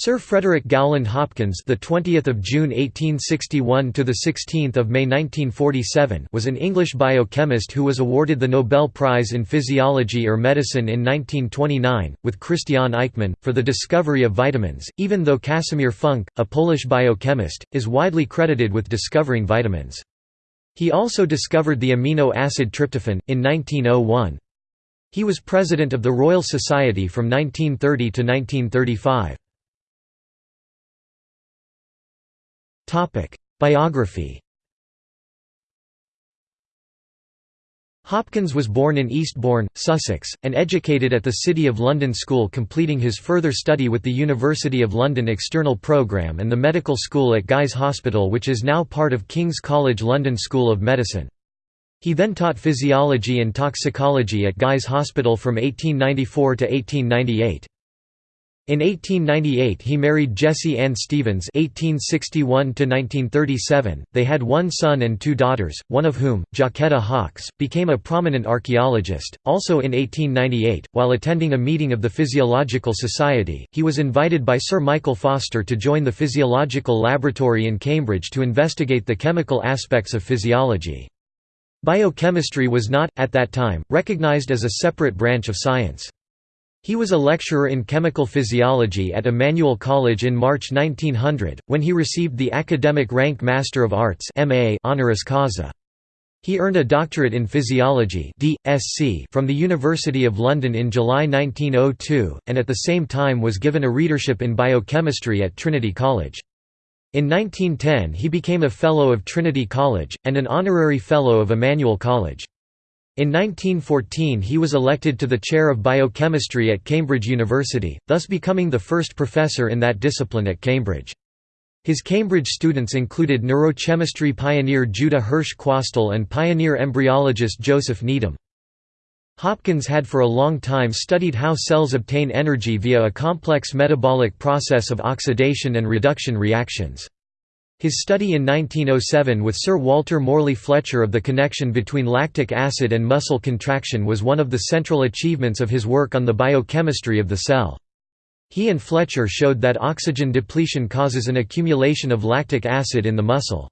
Sir Frederick Gowland Hopkins, the 20th of June 1861 to the 16th of May 1947, was an English biochemist who was awarded the Nobel Prize in Physiology or Medicine in 1929 with Christiaan Eijkman for the discovery of vitamins. Even though Casimir Funk, a Polish biochemist, is widely credited with discovering vitamins. He also discovered the amino acid tryptophan in 1901. He was president of the Royal Society from 1930 to 1935. Biography Hopkins was born in Eastbourne, Sussex, and educated at the City of London School completing his further study with the University of London External Programme and the Medical School at Guy's Hospital which is now part of King's College London School of Medicine. He then taught physiology and toxicology at Guy's Hospital from 1894 to 1898. In 1898 he married Jessie Ann Stevens (1861–1937). They had one son and two daughters, one of whom, Jacquetta Hawkes, became a prominent archaeologist. Also in 1898, while attending a meeting of the Physiological Society, he was invited by Sir Michael Foster to join the Physiological Laboratory in Cambridge to investigate the chemical aspects of physiology. Biochemistry was not, at that time, recognized as a separate branch of science. He was a lecturer in chemical physiology at Emmanuel College in March 1900, when he received the academic rank Master of Arts honoris causa. He earned a doctorate in physiology from the University of London in July 1902, and at the same time was given a readership in biochemistry at Trinity College. In 1910 he became a Fellow of Trinity College, and an Honorary Fellow of Emmanuel College. In 1914 he was elected to the chair of biochemistry at Cambridge University, thus becoming the first professor in that discipline at Cambridge. His Cambridge students included neurochemistry pioneer Judah Hirsch Quastel and pioneer embryologist Joseph Needham. Hopkins had for a long time studied how cells obtain energy via a complex metabolic process of oxidation and reduction reactions. His study in 1907 with Sir Walter Morley Fletcher of the connection between lactic acid and muscle contraction was one of the central achievements of his work on the biochemistry of the cell. He and Fletcher showed that oxygen depletion causes an accumulation of lactic acid in the muscle.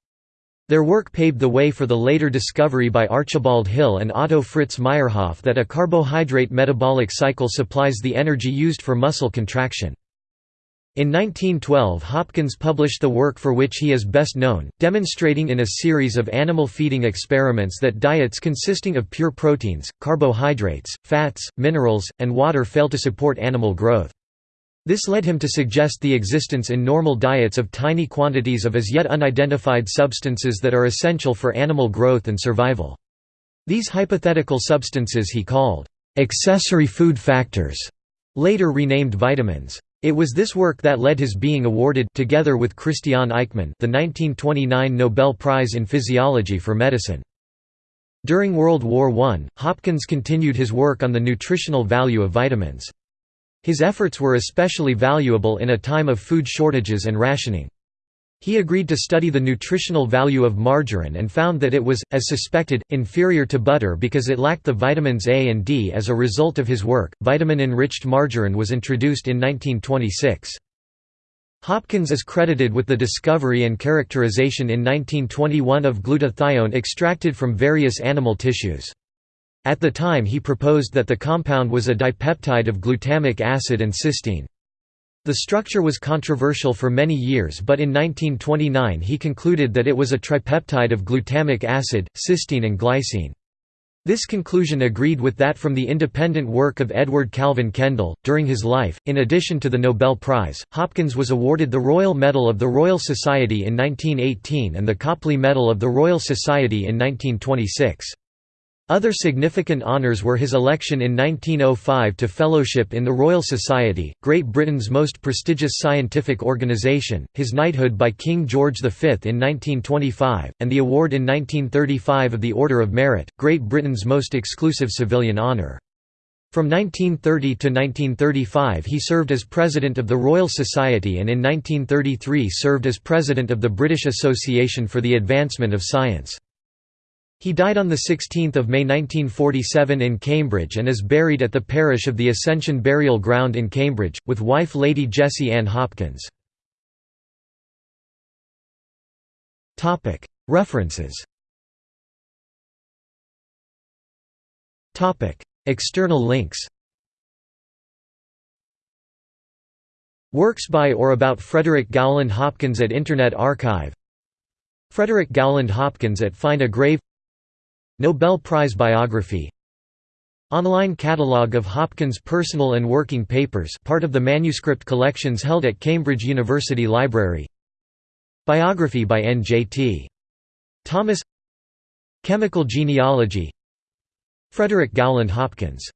Their work paved the way for the later discovery by Archibald Hill and Otto Fritz Meyerhof that a carbohydrate metabolic cycle supplies the energy used for muscle contraction. In 1912 Hopkins published the work for which he is best known, demonstrating in a series of animal feeding experiments that diets consisting of pure proteins, carbohydrates, fats, minerals, and water fail to support animal growth. This led him to suggest the existence in normal diets of tiny quantities of as yet unidentified substances that are essential for animal growth and survival. These hypothetical substances he called accessory food factors, later renamed vitamins. It was this work that led his being awarded together with Christiaan Eijkman the 1929 Nobel Prize in Physiology for Medicine. During World War I, Hopkins continued his work on the nutritional value of vitamins. His efforts were especially valuable in a time of food shortages and rationing. He agreed to study the nutritional value of margarine and found that it was, as suspected, inferior to butter because it lacked the vitamins A and D. As a result of his work, vitamin enriched margarine was introduced in 1926. Hopkins is credited with the discovery and characterization in 1921 of glutathione extracted from various animal tissues. At the time he proposed that the compound was a dipeptide of glutamic acid and cysteine. The structure was controversial for many years but in 1929 he concluded that it was a tripeptide of glutamic acid, cysteine and glycine. This conclusion agreed with that from the independent work of Edward Calvin Kendall. During his life, in addition to the Nobel Prize, Hopkins was awarded the Royal Medal of the Royal Society in 1918 and the Copley Medal of the Royal Society in 1926. Other significant honours were his election in 1905 to Fellowship in the Royal Society, Great Britain's most prestigious scientific organisation, his knighthood by King George V in 1925, and the award in 1935 of the Order of Merit, Great Britain's most exclusive civilian honour. From 1930 to 1935 he served as President of the Royal Society and in 1933 served as President of the British Association for the Advancement of Science. He died on 16 May 1947 in Cambridge and is buried at the parish of the Ascension Burial Ground in Cambridge, with wife Lady Jessie Ann Hopkins. References. External links. Works by or about Frederick Gowland Hopkins at Internet Archive. Frederick Gowland Hopkins at Find a Grave Nobel Prize biography. Online catalogue of Hopkins' personal and working papers part of the manuscript collections held at Cambridge University Library. Biography by N.J.T. Thomas. Chemical genealogy. Frederick Gowland Hopkins